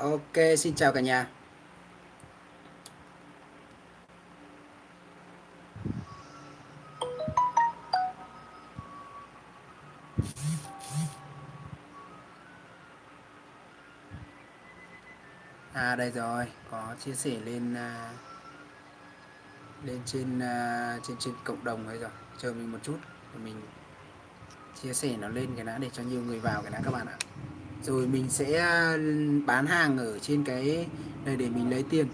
Ok, xin chào cả nhà. À đây rồi, có chia sẻ lên à, lên trên à, trên trên cộng đồng ấy rồi. Chờ mình một chút mình chia sẻ nó lên cái đã để cho nhiều người vào cái đã các bạn ạ. Rồi mình sẽ ừ, bán hàng ở trên cái này để mình lấy tiền.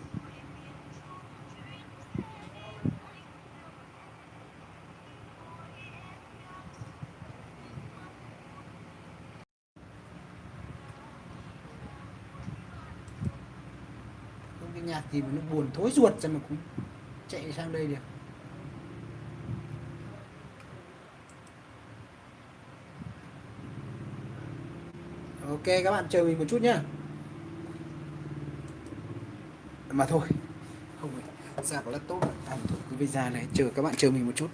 cái nhạc gì mà nó buồn thối ruột ra mà cũng chạy sang đây được ok các bạn chờ mình một chút nhá. Mà thôi không phải laptop. À, thôi cứ visa này chờ các bạn chờ mình một chút.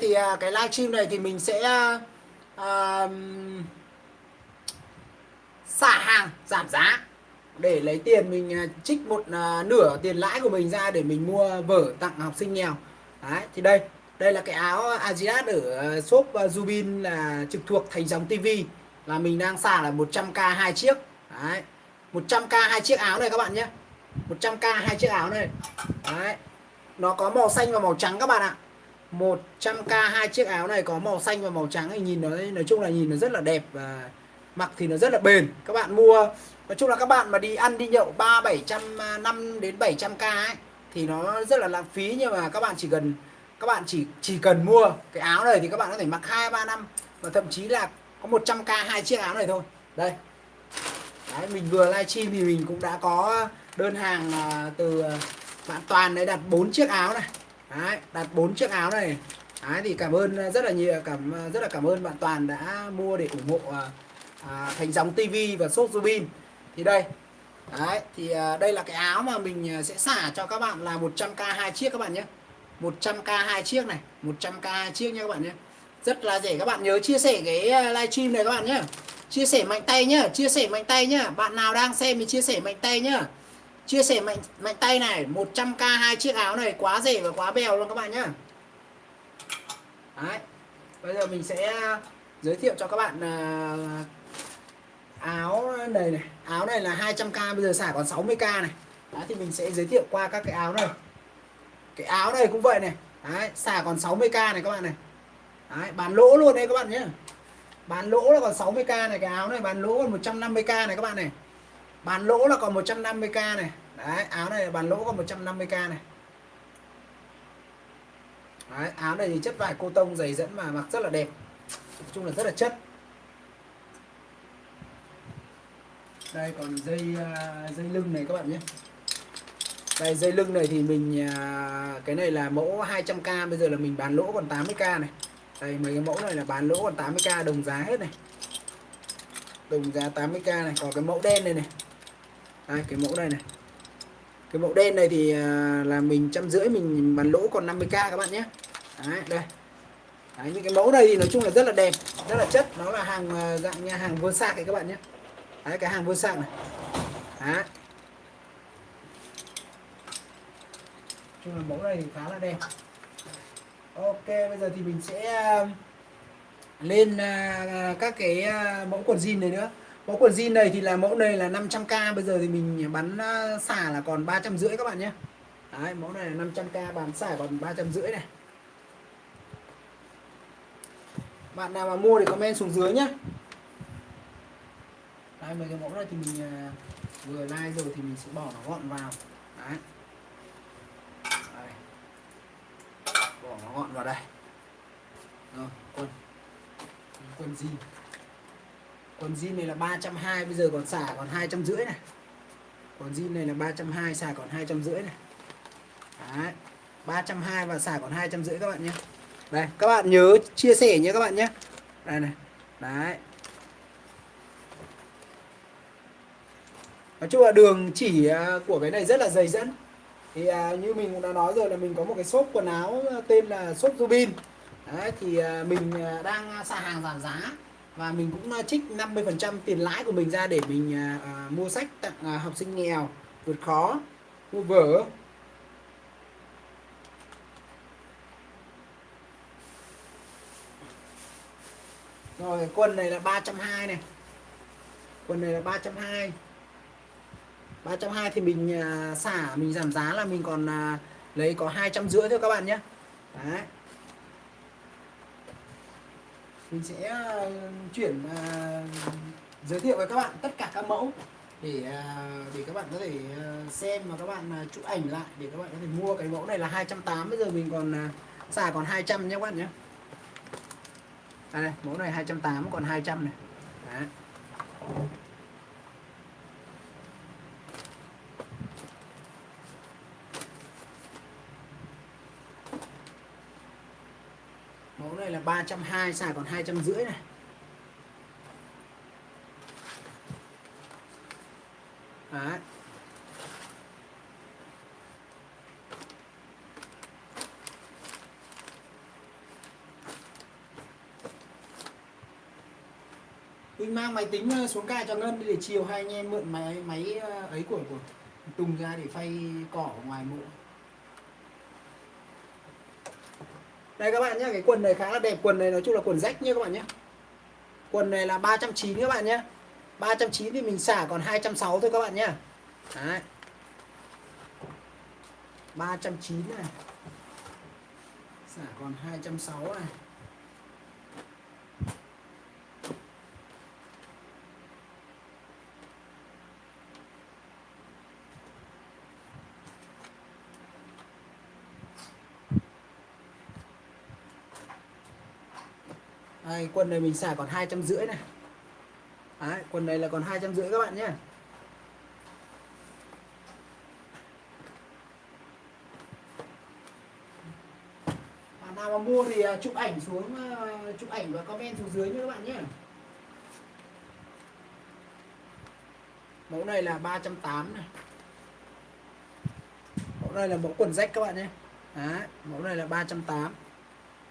Thì uh, cái livestream này thì mình sẽ uh, xả hàng giảm giá. Để lấy tiền mình uh, trích một uh, nửa tiền lãi của mình ra để mình mua vở tặng học sinh nghèo. Đấy thì đây. Đây là cái áo Adidas ở shop Zubin là trực thuộc thành dòng TV là mình đang xả là 100k hai chiếc. Đấy. 100k hai chiếc áo này các bạn nhé. 100k hai chiếc áo này. Đấy. Nó có màu xanh và màu trắng các bạn ạ. 100k hai chiếc áo này có màu xanh và màu trắng thì nhìn nó nói chung là nhìn nó rất là đẹp và mặc thì nó rất là bền. Các bạn mua nói chung là các bạn mà đi ăn đi nhậu ba bảy trăm à, năm đến 700 k ấy thì nó rất là lãng phí. Nhưng mà các bạn chỉ cần các bạn chỉ chỉ cần mua cái áo này thì các bạn có thể mặc hai ba năm và thậm chí là có 100 k hai chiếc áo này thôi. Đây. Đấy, mình vừa livestream thì mình cũng đã có đơn hàng à, từ à, bạn Toàn đấy đặt bốn chiếc áo này. Đấy, đặt bốn chiếc áo này. Đấy, thì cảm ơn ờ, rất là nhiều cảm ờ, rất là cảm ơn bạn Toàn đã mua để ủng hộ ờ, à, thành dòng TV và shop Zubin thì đây Đấy, thì à, đây là cái áo mà mình sẽ xả cho các bạn là 100k hai chiếc các bạn nhé. 100k hai chiếc này 100k hai chiếc nha các bạn nhé. Rất là rẻ các bạn nhớ chia sẻ cái livestream này các bạn nhé. Chia sẻ mạnh tay nhá chia sẻ mạnh tay nhá bạn nào đang xem thì chia sẻ mạnh tay nhá chia sẻ mạnh mạnh tay này 100k hai chiếc áo này quá rẻ và quá bèo luôn các bạn nhá. Đấy. bây giờ mình sẽ à, giới thiệu cho các bạn à, áo này này áo này là 200k bây giờ xả còn 60k này. Đấy, thì mình sẽ giới thiệu qua các cái áo này. Cái áo này cũng vậy này. Đấy, xả còn 60k này các bạn này. Đấy, bán lỗ luôn đấy các bạn nhé bán lỗ là còn 60k này cái áo này bán lỗ còn 150k này các bạn này. Bán lỗ là còn 150k này đấy áo này bàn lỗ còn 150k này. Đấy, áo này thì chất vải cô tông dày dẫn mà mặc rất là đẹp. Nói chung là rất là chất. Đây còn dây à, dây lưng này các bạn nhé. Đây dây lưng này thì mình à, cái này là mẫu 200k bây giờ là mình bán lỗ còn 80k này. Đây mấy cái mẫu này là bán lỗ còn 80k đồng giá hết này. Đồng giá 80k này. Còn cái mẫu đen này này. Đây cái mẫu này này cái mẫu đen này thì à, là mình trăm rưỡi mình bán lỗ còn 50k các bạn nhé. Đấy đây. Đấy, những cái mẫu này thì nói chung là rất là đẹp rất là chất. Nó là hàng à, dạng nhà hàng vô sạc các bạn nhé. Đấy cái hàng vô sạc này. Đấy. Chung là mẫu này thì khá là đẹp. Ok bây giờ thì mình sẽ à, lên các cái mẫu quần jean này nữa mẫu quần jean này thì là mẫu này là 500k bây giờ thì mình bắn à, xả là còn ba trăm rưỡi các bạn nhé. Đấy, mẫu này là 500k bán xả còn ba trăm rưỡi này. Bạn nào mà mua thì comment xuống dưới nhé. Đây mấy cái mẫu này thì mình à, vừa like rồi thì mình sẽ bỏ nó gọn vào. Đấy. nó gọn vào đây. Rồi quần quần jean còn zin này là 320 bây giờ còn xả còn hai trăm rưỡi này. Còn zin này là 320 xả còn hai trăm rưỡi này. Đấy. 320 và xả còn hai trăm rưỡi các bạn nhé. Đây các bạn nhớ chia sẻ nhé các bạn nhé. Đây này đấy. Nói chung là đường chỉ à, của cái này rất là dày dẫn thì à, như mình cũng đã nói rồi là mình có một cái shop quần áo à, tên là shop Rubin. Đấy thì à, mình à, đang xả hàng giảm giá và mình cũng trích 50% tiền lãi của mình ra để mình à, à, mua sách tặng à, học sinh nghèo vượt khó mua vở. Rồi quần này là 320 này. Quần này là 320 320 thì mình à, xả mình giảm giá là mình còn à, lấy có hai trăm rưỡi thôi các bạn nhé. Đấy mình sẽ ờ, chuyển uh, giới thiệu với các bạn tất cả các mẫu để uh, để các bạn có thể uh, xem và các bạn à, chụp ảnh lại để các bạn có thể mua cái mẫu này là 280 bây giờ mình còn à, xả còn 200 nhé các bạn nhé à đây mẫu này 280 còn 200 này Đấy. 320 xài còn 250 này Đấy. Mình mang máy tính ờ, xuống cài cho Ngân để chiều, hai anh em mượn máy máy ờ, ấy của của Tùng ra để phay cỏ ở ngoài mộ. Đây các bạn nhé, cái quần này khá là đẹp, quần này nói chung là quần rách nhé các bạn nhé. Quần này là 390 các bạn nhé. 390 thì mình xả còn 260 thôi các bạn nhé. Đấy. 390 này. Xả còn 260 này. Đây, quần này mình xả còn hai trăm rưỡi này. Đấy, quần này là còn hai trăm rưỡi các bạn nhé. Bạn nào mà mua thì à, chụp ảnh xuống à, chụp ảnh và comment xuống dưới nhé các bạn nhé. Mẫu này là 380 này. Mẫu này là mẫu quần rách các bạn nhé. Đấy, mẫu này là 380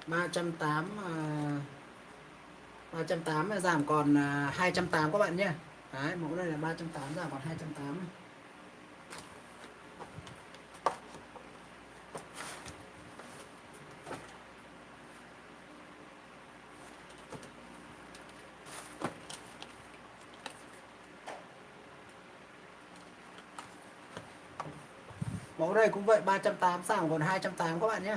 380 uh... 380 giảm còn à, 280 các bạn nhé. Đấy, mẫu này là 380 giảm còn 280 Mẫu này cũng vậy 380 giảm còn 280 các bạn nhé.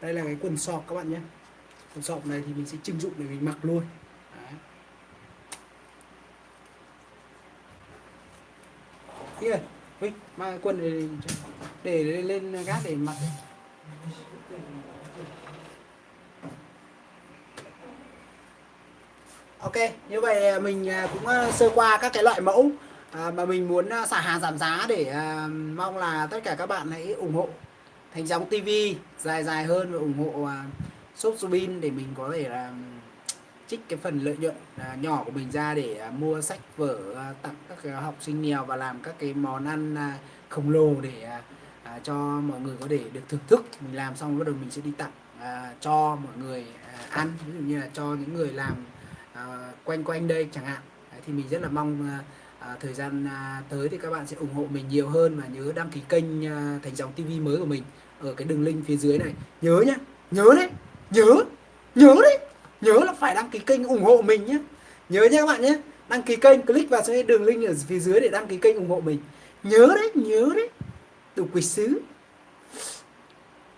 Đây là cái quần sọc các bạn nhé. Quần sọc này thì mình sẽ trưng dụng để mình mặc luôn. Đấy. kia Vinh mang quần để, để lên gác để mặc Ok, như vậy mình à, cũng à, sơ qua các cái loại mẫu à, mà mình muốn xả hàng giảm giá để mong là tất cả các bạn hãy ủng hộ thành dòng TV dài dài hơn và ủng hộ uh, shop Subin để mình có thể là trích cái phần lợi nhuận uh, nhỏ của mình ra để uh, mua sách vở uh, tặng các uh, học sinh nghèo và làm các cái món ăn uh, khổng lồ để uh, uh, cho mọi người có thể được thưởng thức. Mình làm xong bắt đầu mình sẽ đi tặng uh, cho mọi người uh, ăn. Ví dụ như là cho những người làm uh, quanh quanh đây chẳng hạn. Thì mình rất là mong uh, à, thời gian à, tới thì các bạn sẽ ủng hộ mình nhiều hơn và nhớ đăng ký kênh à, thành dòng TV mới của mình ở cái đường link phía dưới này. Nhớ nhá nhớ đấy nhớ nhớ đấy nhớ là phải đăng ký kênh ủng hộ mình nhé nhớ nhé các bạn nhé đăng ký kênh click vào cái đường link ở phía dưới để đăng ký kênh ủng hộ mình. Nhớ đấy nhớ đấy đủ quỷ sứ.